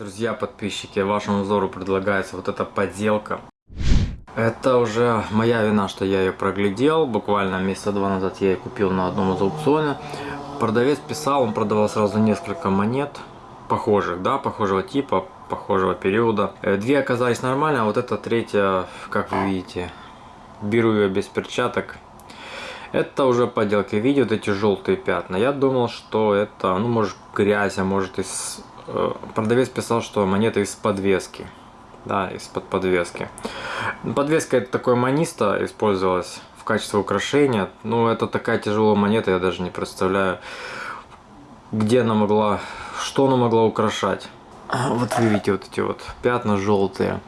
Друзья, подписчики, вашему взору предлагается вот эта подделка. Это уже моя вина, что я ее проглядел. Буквально месяца два назад я ее купил на одном из аукционов. Продавец писал, он продавал сразу несколько монет. Похожих, да, похожего типа, похожего периода. Э, две оказались нормально, а вот эта третья, как вы видите, беру ее без перчаток. Это уже подделки. Видите вот эти желтые пятна? Я думал, что это, ну, может, грязь, а может, из... Э, продавец писал, что монета из подвески. Да, из-под подвески. Подвеска это такое маниста использовалась в качестве украшения. Ну, это такая тяжелая монета, я даже не представляю, где она могла, что она могла украшать. Вот вы видите вот эти вот пятна желтые.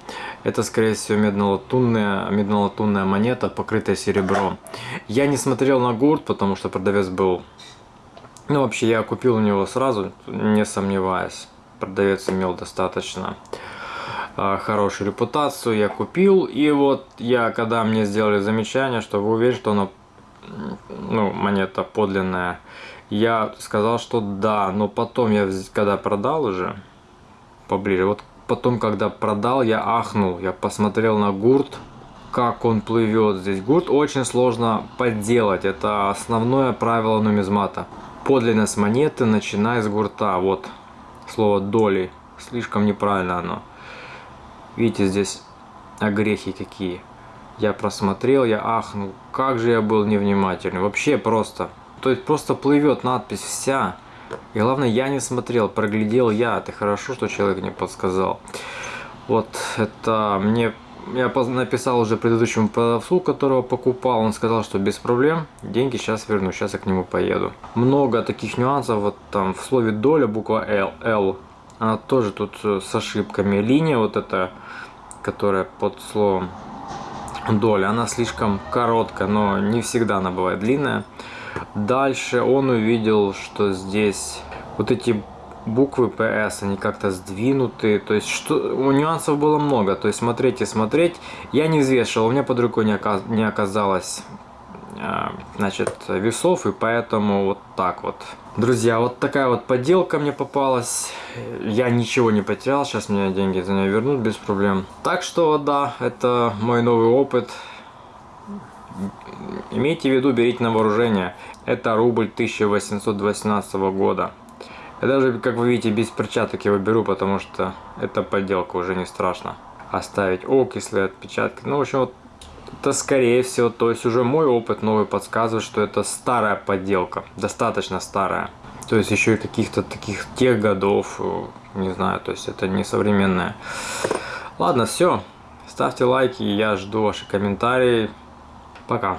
Это, скорее всего, медно-латунная медно монета, покрытая серебром. Я не смотрел на гурт, потому что продавец был... Ну, вообще, я купил у него сразу, не сомневаясь. Продавец имел достаточно э, хорошую репутацию. Я купил, и вот я, когда мне сделали замечание, что вы уверены, что она, ну, монета подлинная, я сказал, что да, но потом я, когда продал уже поближе. Вот потом, когда продал, я ахнул. Я посмотрел на гурт, как он плывет здесь. Гурт очень сложно подделать. Это основное правило нумизмата. Подлинность монеты начиная с гурта. Вот слово доли. Слишком неправильно оно. Видите, здесь огрехи какие. Я просмотрел, я ахнул. Как же я был невнимательный. Вообще просто. То есть просто плывет надпись вся. И главное, я не смотрел, проглядел я. Это хорошо, что человек мне подсказал. Вот это мне... Я написал уже предыдущему продавцу, которого покупал. Он сказал, что без проблем, деньги сейчас верну, сейчас я к нему поеду. Много таких нюансов. Вот там в слове доля буква L, L она тоже тут э, с ошибками. Линия вот эта, которая под словом доля, она слишком короткая, но не всегда она бывает длинная. Дальше он увидел, что здесь вот эти буквы PS, они как-то сдвинуты, то есть что, у нюансов было много, то есть смотреть и смотреть. Я не взвешивал, у меня под рукой не, оказ, не оказалось а, значит, весов, и поэтому вот так вот. Друзья, вот такая вот подделка мне попалась. Я ничего не потерял, сейчас мне деньги за нее вернут без проблем. Так что, да, это мой новый опыт. Имейте в виду, берите на вооружение. Это рубль 1818 года. Я даже, как вы видите, без перчаток его беру, потому что это подделка, уже не страшно. Оставить окисли, отпечатки. Ну, в общем, вот это скорее всего, то есть уже мой опыт новый подсказывает, что это старая подделка, достаточно старая. То есть еще и каких-то таких тех годов, э, не знаю, то есть это не современная. Ладно, все. Ставьте лайки, я жду ваши комментарии. Пока.